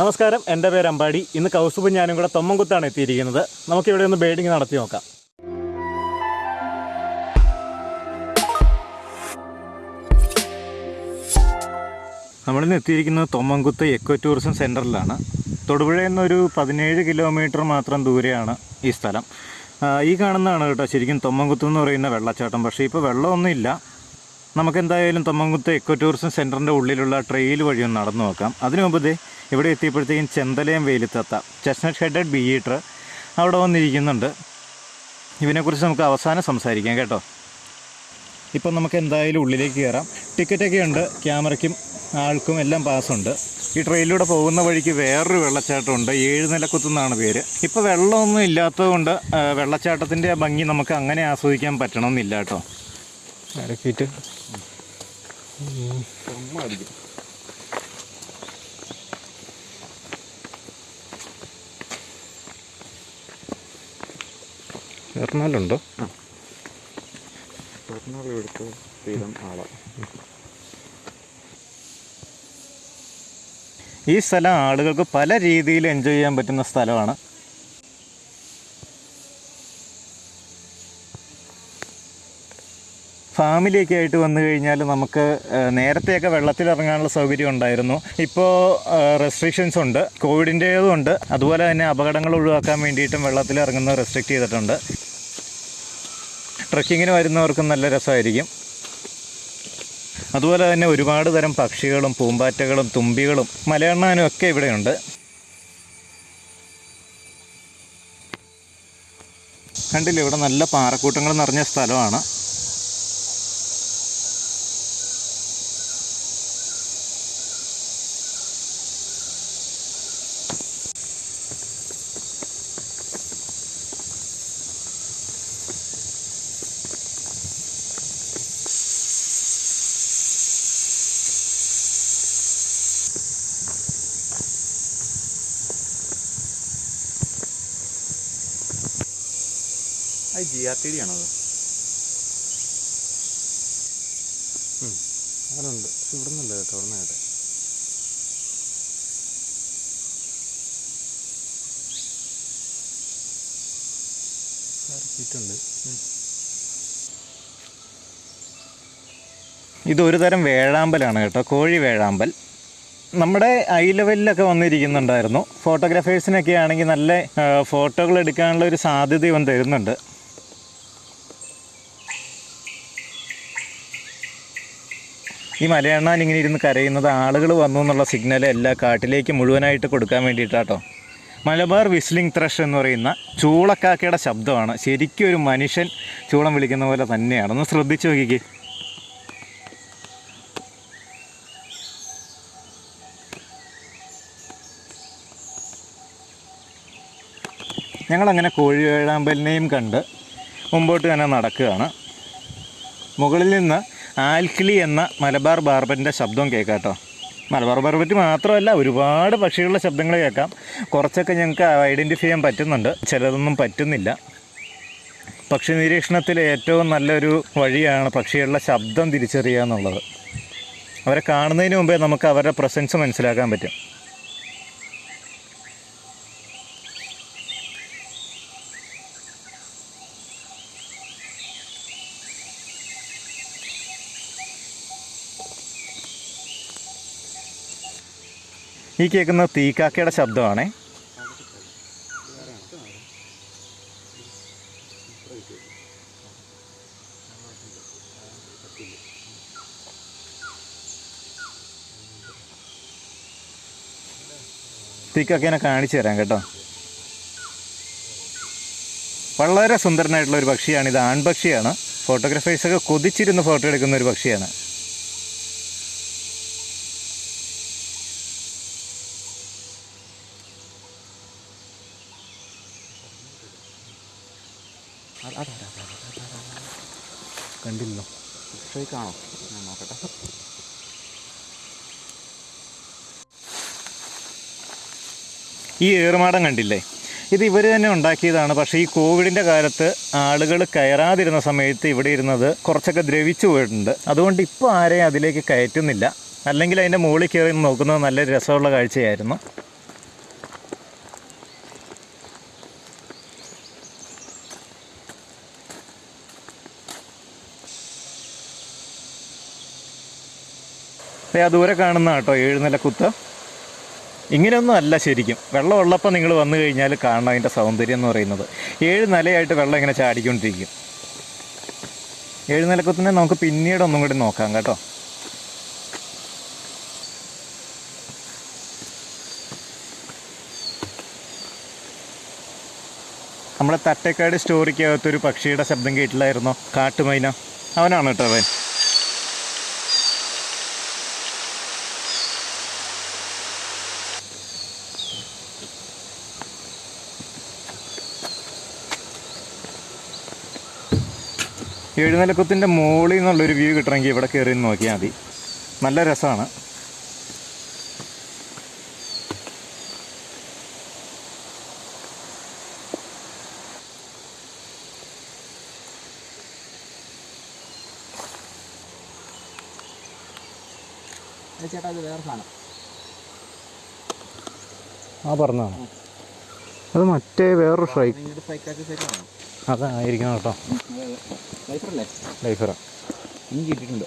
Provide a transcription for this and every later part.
നമസ്കാരം എന്റെ പേര് അമ്പാടി. ഇന്ന് കൗസുബും ഞാനും കൂടെ തൊമ്മൻകുത്താണ് എത്തിയിരിക്കുന്നത്. നമുക്കിവിടെ ഒന്ന് ബേഡിങ് നടത്തി നോക്കാം. നമ്മളിന്ന് എത്തിയിരിക്കുന്നത് തൊമ്മൻകുത്ത് എക്കോ ടൂറിസം സെന്ററിലാണ് തൊടുപുഴയിൽ നിന്നൊരു പതിനേഴ് കിലോമീറ്റർ മാത്രം ദൂരെയാണ് ഈ സ്ഥലം. ഈ കാണുന്നതാണ് കേട്ടോ ശരിക്കും തൊമ്മൻകുത്ത് എന്ന് പറയുന്ന വെള്ളച്ചാട്ടം. പക്ഷേ ഇപ്പോൾ വെള്ളമൊന്നുമില്ല നമുക്കെന്തായാലും തൊമ്മൻകുത്ത് എക്കോ ടൂറിസം സെന്ററിന്റെ ഉള്ളിലുള്ള ട്രെയിൽ വഴി ഒന്ന് നടന്നു നോക്കാം. അതിനു മുമ്പ് ഇവിടെ എത്തിയപ്പോഴത്തേക്കും ചെന്തലയം വെയിലത്തത്ത. ചെസ്നട്ട് ഹെഡഡ് ബിയീറ്റർ അവിടെ വന്നിരിക്കുന്നുണ്ട്. ഇവനെക്കുറിച്ച് നമുക്ക് അവസാനം സംസാരിക്കാം കേട്ടോ. ഇപ്പം നമുക്ക് എന്തായാലും ഉള്ളിലേക്ക് കയറാം. ടിക്കറ്റൊക്കെ ഉണ്ട്. ക്യാമറയ്ക്കും ആൾക്കും എല്ലാം പാസ്സുണ്ട് ഈ ട്രെയിനിലൂടെ പോകുന്ന വഴിക്ക് വേറൊരു വെള്ളച്ചാട്ടമുണ്ട്. ഏഴ് നിലക്കുത്തുന്നാണ് പേര്. ഇപ്പോൾ വെള്ളമൊന്നും ഇല്ലാത്തതുകൊണ്ട് വെള്ളച്ചാട്ടത്തിന്റെ ആ ഭംഗി നമുക്ക് അങ്ങനെ ആസ്വദിക്കാൻ പറ്റണമെന്നില്ല കേട്ടോ. ഇറക്കിയിട്ട് എറണാകുളം എടുത്ത് സ്ഥിരം ആളാണ് ഈ സ്ഥലം ആളുകൾക്ക് പല രീതിയിൽ എൻജോയ് ചെയ്യാൻ പറ്റുന്ന സ്ഥലമാണ്. ഫാമിലിയൊക്കെ ആയിട്ട് വന്നു കഴിഞ്ഞാൽ നമുക്ക് നേരത്തെയൊക്കെ വെള്ളത്തിൽ ഇറങ്ങാനുള്ള സൗകര്യം ഉണ്ടായിരുന്നു. ഇപ്പോൾ റെസ്ട്രിക്ഷൻസ് ഉണ്ട്. കോവിഡിന്റേതും ഉണ്ട്. അതുപോലെ തന്നെ അപകടങ്ങൾ ഒഴിവാക്കാൻ വേണ്ടിയിട്ടും വെള്ളത്തിൽ ഇറങ്ങുന്നത് റെസ്ട്രിക്റ്റ് ചെയ്തിട്ടുണ്ട്. ട്രക്കിങ്ങിന് വരുന്നവർക്കും നല്ല രസമായിരിക്കും. അതുപോലെ തന്നെ ഒരുപാട് തരം പക്ഷികളും പൂമ്പാറ്റകളും തുമ്പികളും മലയണ്ണാനും ഒക്കെ ഇവിടെയുണ്ട്. കണ്ടില്ല ഇവിടെ നല്ല പാറക്കൂട്ടങ്ങൾ നിറഞ്ഞ സ്ഥലമാണ്. അത് ജി ആർ ടി ഡി ആണോ അത് പക്ഷെ ഇവിടെ നിന്നല്ല കേട്ടോ ഇവിടെ കേട്ടോ ഇതൊരു തരം വേഴാമ്പലാണ് കേട്ടോ കോഴി വേഴാമ്പൽ. നമ്മുടെ ഐ ലെവലിലൊക്കെ വന്നിരിക്കുന്നുണ്ടായിരുന്നു. ഫോട്ടോഗ്രാഫേഴ്സിനൊക്കെ ആണെങ്കിൽ നല്ല ഫോട്ടോകൾ എടുക്കാനുള്ള ഒരു സാധ്യത ഇവൻ തരുന്നുണ്ട്. ഈ മലയണ്ണാൻ ഇങ്ങനെ ഇരുന്ന് കരയുന്നത് ആളുകൾ വന്നു എന്നുള്ള സിഗ്നൽ എല്ലാ കാട്ടിലേക്ക് മുഴുവനായിട്ട് കൊടുക്കാൻ വേണ്ടിയിട്ടാട്ടോ. മലബാർ വിസ്ലിംഗ് ത്രഷ് എന്ന് പറയുന്ന ചൂളക്കാക്കയുടെ ശബ്ദമാണ്. ശരിക്കും ഒരു മനുഷ്യൻ ചൂളം വിളിക്കുന്ന പോലെ തന്നെയാണ്. ഒന്ന് ശ്രദ്ധിച്ചു നോക്കിക്കേ. ഞങ്ങളങ്ങനെ കോഴിവേഴാമ്പലിനെയും കണ്ട് മുമ്പോട്ട് തന്നെ നടക്കുകയാണ്. മുകളിൽ നിന്ന് ആൽക്കിളി എന്ന മലബാർ ബാർബറ്റിന്റെ ശബ്ദം കേൾക്കാം കേട്ടോ മലബാർ ബാർബറ്റ് മാത്രമല്ല ഒരുപാട് പക്ഷികളുടെ ശബ്ദങ്ങൾ കേൾക്കാം. കുറച്ചൊക്കെ ഞങ്ങൾക്ക് ഐഡന്റിഫൈ ചെയ്യാൻ പറ്റുന്നുണ്ട്. ചിലതൊന്നും പറ്റുന്നില്ല. പക്ഷി നിരീക്ഷണത്തിൽ ഏറ്റവും നല്ലൊരു വഴിയാണ് പക്ഷികളുടെ ശബ്ദം തിരിച്ചറിയുക എന്നുള്ളത്. അവരെ കാണുന്നതിന് മുമ്പേ നമുക്ക് അവരുടെ പ്രസൻസ് മനസ്സിലാക്കാൻ പറ്റും. ഈ കേൾക്കുന്ന തീക്കാക്കയുടെ ശബ്ദമാണേ. തീക്കാക്കേനെ കാണിച്ചു തരാം കേട്ടോ. വളരെ സുന്ദരനായിട്ടുള്ള ഒരു പക്ഷിയാണ്. ഇത് ആൺപക്ഷിയാണ്. ഫോട്ടോഗ്രാഫേഴ്സൊക്കെ കൊതിച്ചിരുന്ന് ഫോട്ടോ എടുക്കുന്ന ഒരു പക്ഷിയാണ്. ഈ ഏറുമാടം കണ്ടില്ലേ? ഇത് ഇവർ തന്നെ ഉണ്ടാക്കിയതാണ്. പക്ഷേ ഈ കോവിഡിന്റെ കാലത്ത് ആളുകൾ കയറാതിരുന്ന സമയത്ത് ഇവിടെ ഇരുന്നത് കുറച്ചൊക്കെ ദ്രവിച്ചു പോയിട്ടുണ്ട്. അതുകൊണ്ട് ഇപ്പോൾ ആരെയും അതിലേക്ക് കയറ്റുന്നില്ല. അല്ലെങ്കിൽ അതിന്റെ മുകളിൽ കയറി നോക്കുന്നത് നല്ല രസമുള്ള കാഴ്ചയായിരുന്നു. ആ ദൂരെ കാണുന്ന കേട്ടോ ഏഴുനില കുത്ത് ഇങ്ങനെയൊന്നും അല്ല ശരിക്കും. വെള്ളം ഉള്ളപ്പോൾ നിങ്ങൾ വന്നു കഴിഞ്ഞാൽ കാണണം അതിന്റെ സൗന്ദര്യം എന്ന് പറയുന്നത്. ഏഴ് നിലയായിട്ട് വെള്ളം ഇങ്ങനെ ചാടിക്കൊണ്ടിരിക്കും. ഏഴ് നിലക്കുത്തിനെ നമുക്ക് പിന്നീട് ഒന്നും കൂടി നോക്കാം കേട്ടോ. നമ്മുടെ തട്ടേക്കാട് സ്റ്റോറിക്കകത്തൊരു പക്ഷിയുടെ ശബ്ദം കേട്ടില്ലായിരുന്നോ? കാട്ടുമൈന. അവനാണ് കേട്ടോ അവൻ. എഴുന്നേലക്കത്തിന്റെ മുകളിൽ നിന്നുള്ളൊരു വ്യൂ കിട്ടണമെങ്കിൽ ഇവിടെ കയറി നോക്കിയാൽ മതി. നല്ല രസമാണ്. ചേട്ടാ അത് വേറെ സാധനം. ആ പറഞ്ഞതാണ് അത് മറ്റേ വേറൊരു സ്ട്രൈക്ക് സൈക്കാറ്റ് സൈക്കാണോ അതായിരിക്കണം കേട്ടോ. ലൈഫറല്ലേ? ലൈഫറ. ഇനി കിട്ടിയിട്ടുണ്ട്?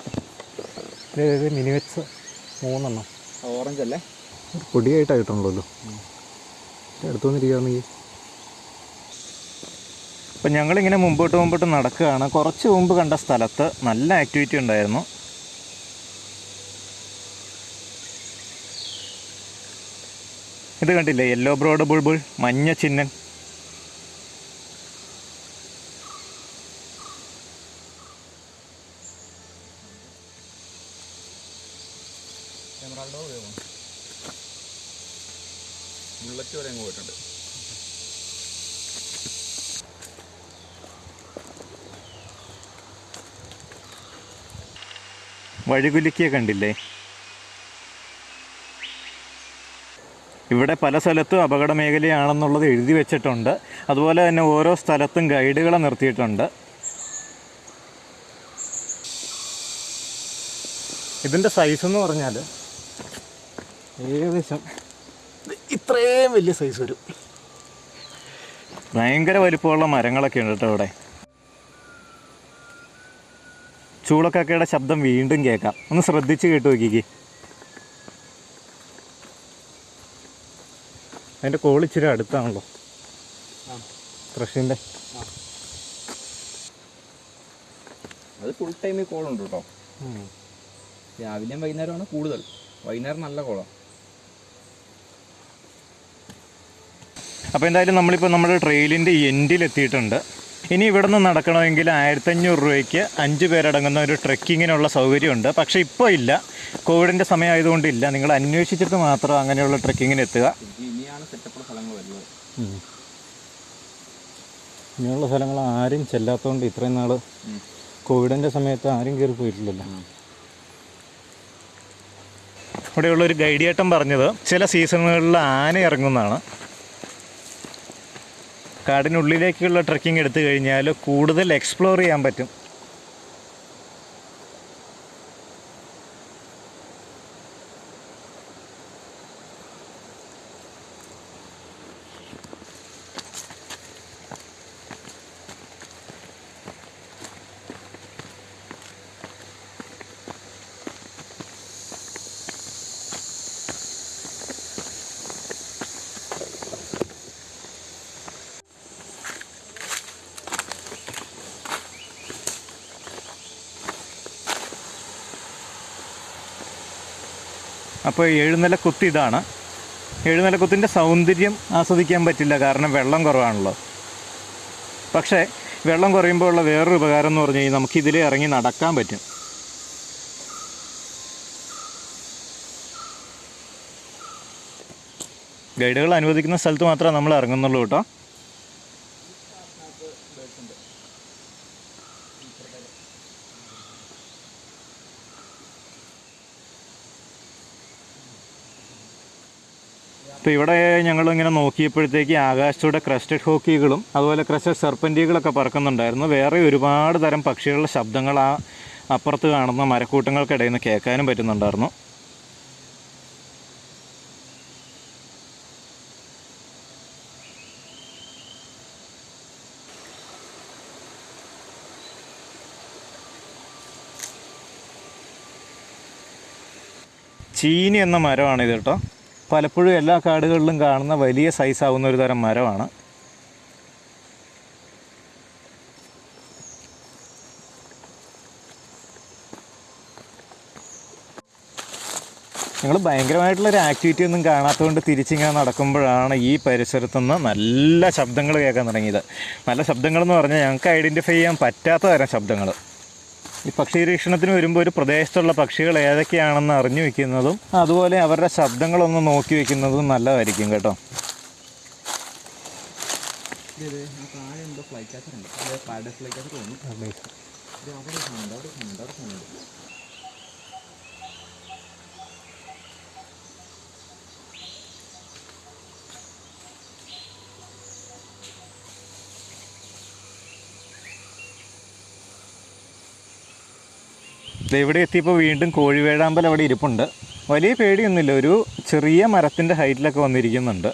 മൂന്നെണ്ണം. ഓറഞ്ച് അല്ലേ ഒരു പൊടിയായിട്ടാണ് കിട്ടണല്ലോ അടുത്തു വന്നിരിക്കുകയാണെങ്കിൽ അപ്പം ഞങ്ങളിങ്ങനെ മുമ്പോട്ട് മുമ്പോട്ട് നടക്കുകയാണ്. കുറച്ച് മുമ്പ് കണ്ട സ്ഥലത്ത് നല്ല ആക്ടിവിറ്റി ഉണ്ടായിരുന്നു. ഇത് കണ്ടില്ലേ? യെല്ലോ ബ്രോഡ് ബുൾബുൾ മഞ്ഞ ചിഹ്നൻ എമറാൾഡോ ബുള്ളറ്റ് വരെ അങ്ങ് പോയിട്ടുണ്ട് വഴികുലുക്കിയ കണ്ടില്ലേ? ഇവിടെ പല സ്ഥലത്തും അപകട മേഖലയാണെന്നുള്ളത് എഴുതി വെച്ചിട്ടുണ്ട്. അതുപോലെ തന്നെ ഓരോ സ്ഥലത്തും ഗൈഡുകളെ നിർത്തിയിട്ടുണ്ട്. ഇതിന്റെ സൈസ് എന്ന് പറഞ്ഞാൽ ഏകദേശം ഇത് ഇത്രയും വലിയ സൈസ് വരും. ഭയങ്കര വലിപ്പമുള്ള മരങ്ങളൊക്കെ ഉണ്ട് കേട്ടോ ഇവിടെ. ചൂളക്കാക്കയുടെ ശബ്ദം വീണ്ടും കേൾക്കാം. ഒന്ന് ശ്രദ്ധിച്ച് കേട്ട് നോക്കിക്ക്. അതിന്റെ കോൾ ഇച്ചിരി അടുത്താണല്ലോ. ആ. ത്രഷിന്റെ അത് ഫുൾ ടൈമിൽ ഈ കോളുണ്ട് കേട്ടോ. രാവിലെയും വൈകുന്നേരമാണ് കൂടുതൽ. വൈകുന്നേരം നല്ല കോളാണ് അപ്പോൾ എന്തായാലും നമ്മളിപ്പോൾ നമ്മുടെ ട്രെയിലിന്റെ എൻഡിൽ എത്തിയിട്ടുണ്ട്. ഇനി ഇവിടെ നിന്ന് നടക്കണമെങ്കിൽ ആയിരത്തഞ്ഞൂറ് രൂപയ്ക്ക് അഞ്ച് പേരടങ്ങുന്ന ഒരു ട്രെക്കിങ്ങിനുള്ള സൗകര്യമുണ്ട്. പക്ഷേ ഇപ്പോൾ ഇല്ല. കോവിഡിന്റെ സമയമായതുകൊണ്ട് ഇല്ല നിങ്ങൾ അന്വേഷിച്ചിട്ട് മാത്രം അങ്ങനെയുള്ള ട്രെക്കിങ്ങിന് എത്തുക ഇങ്ങനെയുള്ള സ്ഥലങ്ങൾ ആരും ചെല്ലാത്തതുകൊണ്ട് ഇത്രയും നാൾ കോവിഡിന്റെ സമയത്ത് ആരും കയറി പോയിട്ടില്ലല്ലോ. ഇവിടെയുള്ള ഒരു ഗൈഡിയേട്ടൻ പറഞ്ഞത് ചില സീസണുകളിൽ ആന ഇറങ്ങുന്നതാണ്. കാടിനുള്ളിലേക്കുള്ള ട്രക്കിംഗ് എടുത്തു കഴിഞ്ഞാൽ കൂടുതൽ എക്സ്പ്ലോർ ചെയ്യാൻ പറ്റും. അപ്പോൾ എഴുന്നല കുത്ത് ഇതാണ്. എഴുന്നല കുത്തിന്റെ സൗന്ദര്യം ആസ്വദിക്കാൻ പറ്റില്ല കാരണം വെള്ളം കുറവാണല്ലോ. പക്ഷേ വെള്ളം കുറയുമ്പോൾ ഉള്ള വേറൊരു ഉപകാരം എന്ന് പറഞ്ഞു കഴിഞ്ഞാൽ നമുക്ക് ഇറങ്ങി നടക്കാൻ പറ്റും. ഗൈഡുകൾ അനുവദിക്കുന്ന സ്ഥലത്ത് മാത്രമേ നമ്മൾ ഇറങ്ങുന്നുള്ളൂ കേട്ടോ. അപ്പോൾ ഇവിടെ ഞങ്ങൾ ഇങ്ങനെ നോക്കിയപ്പോഴത്തേക്ക് ആകാശത്തൂടെ ക്രസ്റ്റഡ് ഹോക്കികളും അതുപോലെ ക്രസ്റ്റഡ് സെർപ്പന്റികളൊക്കെ പറക്കുന്നുണ്ടായിരുന്നു. വേറെ ഒരുപാട് തരം പക്ഷികളുടെ ശബ്ദങ്ങൾ ആ അപ്പുറത്ത് കാണുന്ന മരക്കൂട്ടങ്ങൾക്കിടയിൽ നിന്ന് കേൾക്കാനും പറ്റുന്നുണ്ടായിരുന്നു. ചീനി എന്ന മരമാണ് ഇത് കേട്ടോ. പലപ്പോഴും എല്ലാ കാടുകളിലും കാണുന്ന വലിയ സൈസാവുന്ന ഒരു തരം മരമാണ്. ഞങ്ങൾ ഭയങ്കരമായിട്ടുള്ളൊരു ആക്ടിവിറ്റി ഒന്നും കാണാത്തതുകൊണ്ട് തിരിച്ചിങ്ങനെ നടക്കുമ്പോഴാണ് ഈ പരിസരത്തുനിന്ന് നല്ല ശബ്ദങ്ങൾ കേൾക്കാൻ തുടങ്ങിയത്. നല്ല ശബ്ദങ്ങളെന്ന് പറഞ്ഞാൽ ഞങ്ങൾക്ക് ഐഡന്റിഫൈ ചെയ്യാൻ പറ്റാത്ത തരം ശബ്ദങ്ങൾ ഈ പക്ഷി നിരീക്ഷണത്തിന് വരുമ്പോൾ ഒരു പ്രദേശത്തുള്ള പക്ഷികൾ ഏതൊക്കെയാണെന്ന് അറിഞ്ഞു വെക്കുന്നതും അതുപോലെ അവരുടെ ശബ്ദങ്ങളൊന്ന് നോക്കി വെക്കുന്നതും നല്ലതായിരിക്കും കേട്ടോ. ഫ്ലൈ ഇവിടെ എത്തിയപ്പോൾ വീണ്ടും കോഴിവേഴാമ്പൽ അവിടെ ഇരിപ്പുണ്ട്. വലിയ പേടിയൊന്നുമില്ല. ഒരു ചെറിയ മരത്തിന്റെ ഹൈറ്റിലൊക്കെ വന്നിരിക്കുന്നുണ്ട്.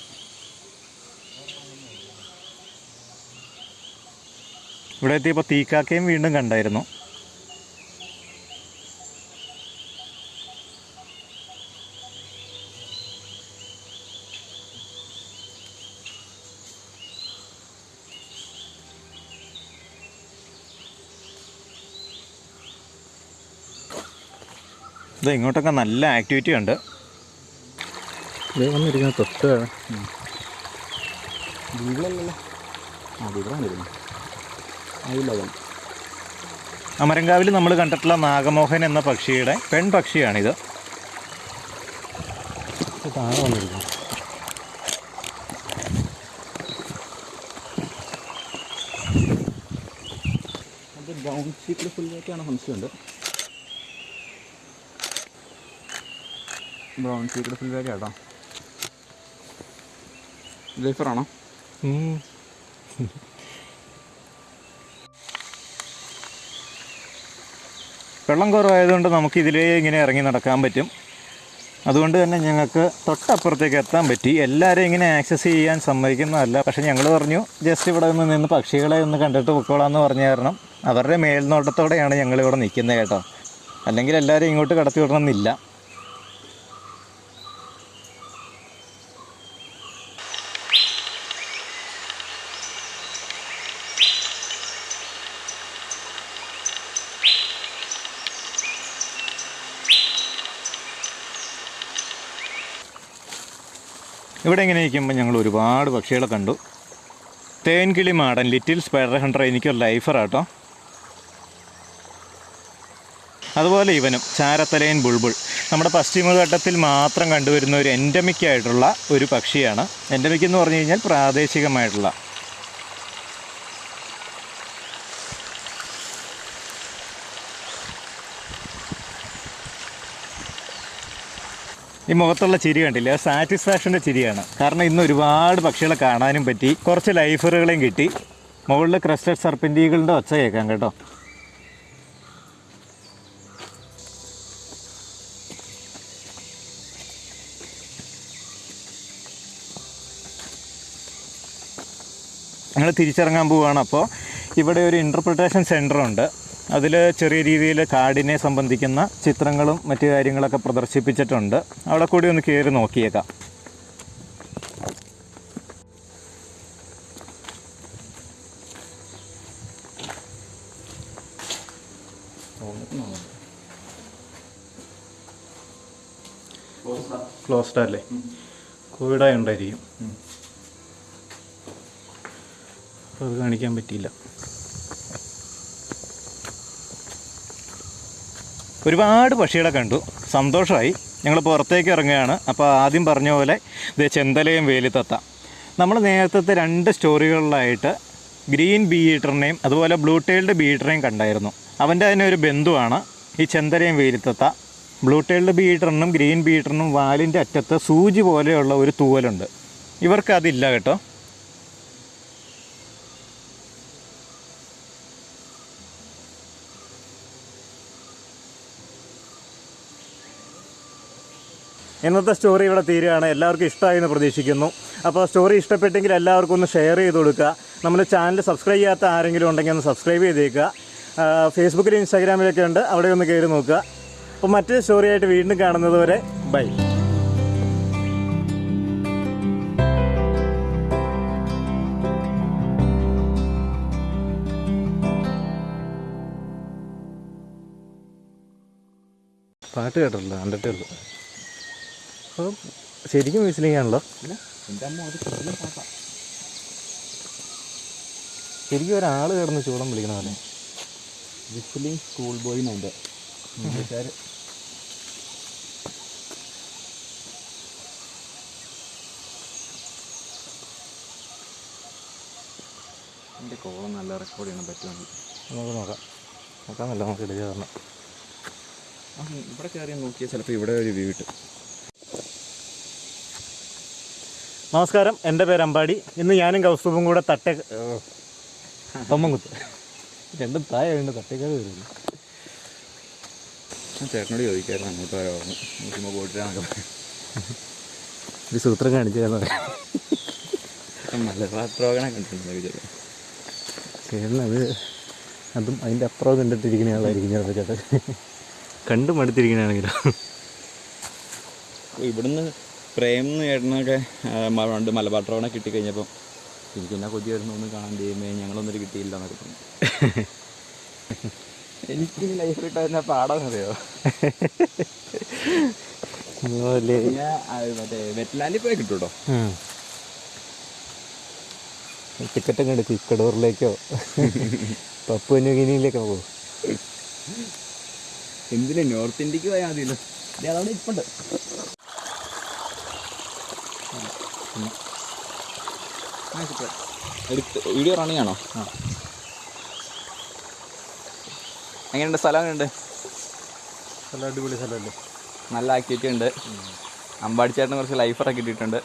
ഇവിടെ എത്തിയപ്പോൾ തീക്കാക്കയും വീണ്ടും കണ്ടായിരുന്നു. ഇത് ഇങ്ങോട്ടൊക്കെ നല്ല ആക്ടിവിറ്റി ഉണ്ട്. വന്നിരിക്കുന്ന തൊട്ട്. ബീവിളല്ലല്ലോ ആ ബീവിളാണ് വരുന്നത് അതില്ല അമരങ്കാവിൽ നമ്മൾ കണ്ടിട്ടുള്ള നാഗമോഹൻ എന്ന പക്ഷിയുടെ പെൺ പക്ഷിയാണിത് താഴെ വന്നിരിക്കുന്നു. ബ്രൗൺ ഷീറ്റിൽ ഫുള്ളായിട്ടാണ് സംശയമുണ്ട്. ബ്രൗൺ ഫുൾ ബാഗ് കേട്ടോ ലൈഫറാണോ. വെള്ളം കുറവായതുകൊണ്ട് നമുക്ക് ഇതിലേ ഇങ്ങനെ ഇറങ്ങി നടക്കാൻ പറ്റും. അതുകൊണ്ട് തന്നെ ഞങ്ങൾക്ക് തൊട്ടപ്പുറത്തേക്ക് എത്താൻ പറ്റി. എല്ലാവരും ഇങ്ങനെ ആക്സസ് ചെയ്യാൻ സമ്മതിക്കുന്നതല്ല. പക്ഷേ ഞങ്ങൾ പറഞ്ഞു ജസ്റ്റ് ഇവിടെ നിന്ന് നിന്ന് പക്ഷികളെ ഒന്ന് കണ്ടിട്ട് പൊക്കോളാന്ന് പറഞ്ഞ കാരണം അവരുടെ മേൽനോട്ടത്തോടെയാണ് ഞങ്ങളിവിടെ നിൽക്കുന്നത് കേട്ടോ. അല്ലെങ്കിൽ എല്ലാവരും ഇങ്ങോട്ട് കടത്തി വിടണമെന്നില്ല. ഇവിടെ ഇങ്ങനെ ഇരിക്കുമ്പോൾ ഞങ്ങൾ ഒരുപാട് പക്ഷികളെ കണ്ടു. തേൻകിളി മാടൻ ലിറ്റിൽ സ്പൈഡർ ഹണ്ടർ എനിക്കൊരു ലൈഫറാട്ടോ അതുപോലെ ഇവനും ചാരത്തലയൻ ബുൾബുൾ. നമ്മുടെ പശ്ചിമഘട്ടത്തിൽ മാത്രം കണ്ടുവരുന്ന ഒരു എൻഡമിക് ആയിട്ടുള്ള ഒരു പക്ഷിയാണ്. എൻഡമിക് എന്ന് പറഞ്ഞു കഴിഞ്ഞാൽ പ്രാദേശികമായിട്ടുള്ള ഈ മുഖത്തുള്ള ചിരി കണ്ടില്ല? സാറ്റിസ്ഫാക്ഷന്റെ ചിരിയാണ്. കാരണം ഇന്ന് ഒരുപാട് പക്ഷികളെ കാണാനും പറ്റി. കുറച്ച് ലൈഫറുകളെയും കിട്ടി. മുകളിൽ ക്രസ്റ്റഡ് സർപ്പന്റീകളുടെ ഒച്ച കേൾക്കാം കേട്ടോ. ഞങ്ങൾ തിരിച്ചിറങ്ങാൻ പോവുകയാണ് അപ്പോൾ ഇവിടെ ഒരു ഇന്റർപ്രിട്ടേഷൻ സെന്റർ ഉണ്ട് അതിൽ ചെറിയ രീതിയിൽ കാടിനെ സംബന്ധിക്കുന്ന ചിത്രങ്ങളും മറ്റു കാര്യങ്ങളൊക്കെ പ്രദർശിപ്പിച്ചിട്ടുണ്ട്. അവിടെ കൂടി ഒന്ന് കയറി നോക്കിയേക്കാം. ക്ലോസ്ഡ് അല്ലേ കോവിഡായി ഉണ്ടായിരിക്കും അത് കാണിക്കാൻ പറ്റിയില്ല. ഒരുപാട് പക്ഷികളെ കണ്ടു. സന്തോഷമായി. ഞങ്ങൾ പുറത്തേക്ക് ഇറങ്ങുകയാണ്. അപ്പോൾ ആദ്യം പറഞ്ഞ പോലെ ഇത് ചെന്തലയും വേലിത്തത്ത. നമ്മൾ നേരത്തെ രണ്ട് സ്റ്റോറികളിലായിട്ട് ഗ്രീൻ ബീ ഈറ്ററിനെയും അതുപോലെ ബ്ലൂ ടൈൽഡ് ബീ കണ്ടായിരുന്നു. അവന്റെ തന്നെ ഒരു ബന്ധുവാണ് ഈ ചെന്തലയും വേലിത്തത്ത. ബ്ലൂ ടൈൽഡ് ബീ ഈറ്ററിനും ഗ്രീൻ ബീ ഈറ്ററിനും വാലിന്റെ അറ്റത്ത് സൂചി പോലെയുള്ള ഒരു തൂവലുണ്ട്. ഇവർക്കതില്ല കേട്ടോ. ഇന്നത്തെ സ്റ്റോറി ഇവിടെ തീരുകയാണ്. എല്ലാവർക്കും ഇഷ്ടമായി എന്ന് പ്രതീക്ഷിക്കുന്നു. അപ്പോൾ സ്റ്റോറി ഇഷ്ടപ്പെട്ടെങ്കിൽ എല്ലാവർക്കും ഒന്ന് ഷെയർ ചെയ്ത് കൊടുക്കുക. നമ്മുടെ ചാനൽ സബ്സ്ക്രൈബ് ചെയ്യാത്ത ആരെങ്കിലും ഉണ്ടെങ്കിൽ ഒന്ന് സബ്സ്ക്രൈബ് ചെയ്തേക്കുക. ഫേസ്ബുക്കിൽ ഇൻസ്റ്റാഗ്രാമിലൊക്കെ ഉണ്ട്. അവിടെ ഒന്ന് കയറി നോക്കുക. അപ്പോൾ മറ്റൊരു സ്റ്റോറിയായിട്ട് വീണ്ടും കാണുന്നത് വരെ ബൈ. പാട്ട് കേട്ടിട്ടില്ല. കണ്ടിട്ടേ ഉള്ളൂ. അപ്പം ശരിക്കും വിസിലിങ്ങാണല്ലോ ശരിക്കും ഒരാൾ കിടന്ന് ചൂടം വിളിക്കണ പോലെ. വിസിലിംഗ് സ്കൂൾ ബോയ് ഉണ്ട് ഇംഗ്ലീഷുകാർ എന്റെ കോളം നല്ല റെക്കോർഡ് ചെയ്യണം പറ്റുമെങ്കിൽ. നമുക്ക് നോക്കാം. നോക്കാമല്ലോ നമുക്ക് ഇടുക കാരണം ഇവിടെ കയറി നോക്കിയാൽ ചിലപ്പോൾ ഇവിടെ ഒരു വ്യൂ കിട്ടും. നമസ്കാരം. എന്റെ പേര് അമ്പാടി. ഇന്ന് ഞാനും കൗസ്തുഭും കൂടെ തട്ടേ തൊമ്മൻകുത്ത് രണ്ടും താഴെ വീണ്ടും തട്ടേക്കാട് വരുന്നു. ഞാൻ ചേട്ടനോട് ചോദിക്കായിരുന്നു അങ്ങോട്ട് വരാമെന്ന് നോക്കുമ്പോൾ പോയിട്ടാണ് ഒരു സൂത്രം കാണിച്ചു തരുന്നത് മലബാർ പ്രോഗ്രാം കണ്ടിട്ടുണ്ട് വിചാരം അതും അതിന്റെ അപ്പുറം കണ്ടിട്ടിരിക്കുന്ന ആളായിരിക്കും ചിലപ്പോൾ ചേട്ടൻ കണ്ടു മടുത്തിരിക്കണാണെങ്കിലോ ഇവിടുന്ന് പ്രേം എന്ന് മ- പണ്ട് മലബാർ ട്രോണെ കിട്ടിക്കഴിഞ്ഞപ്പോൾ എനിക്ക് എന്നാ കൊതി വരുന്നു ഒന്ന് കാണാൻ ചെയ്യുമ്പോൾ ഞങ്ങളൊന്നും കിട്ടിയില്ല എന്നൊക്കെ പറഞ്ഞു. എനിക്ക് ലൈഫ് കിട്ടാൻ പാടാൻ അറിയോ മറ്റേ വെറ്റ്ലാൻഡിൽ പോയി കിട്ടൂട്ടോ? ടിക്കറ്റ് ടിക്കറ്റൊക്കെ എടുക്കും ഇക്കടൂറിലേക്കോ പപ്പു ന്യൂഗിനിയിലേക്കോ പോകും എന്തിനാ നോർത്ത് ഇന്ത്യയ്ക്ക് പോയാൽ മതിയല്ലോ? അതവിടെ ഇപ്പുണ്ട് എടുത്ത് വീഡിയോ റണ്ണിങ് ആണോ ആ. എങ്ങനെയുണ്ട്? സ്ഥലം എങ്ങനെയുണ്ട്? നല്ല അടിപൊളി സ്ഥലമല്ലേ? നല്ല ആക്ടിവിറ്റി ഉണ്ട്. അമ്പാടിച്ചേട്ടന് കുറച്ച് ലൈഫറൊക്കെ കിട്ടിയിട്ടുണ്ട്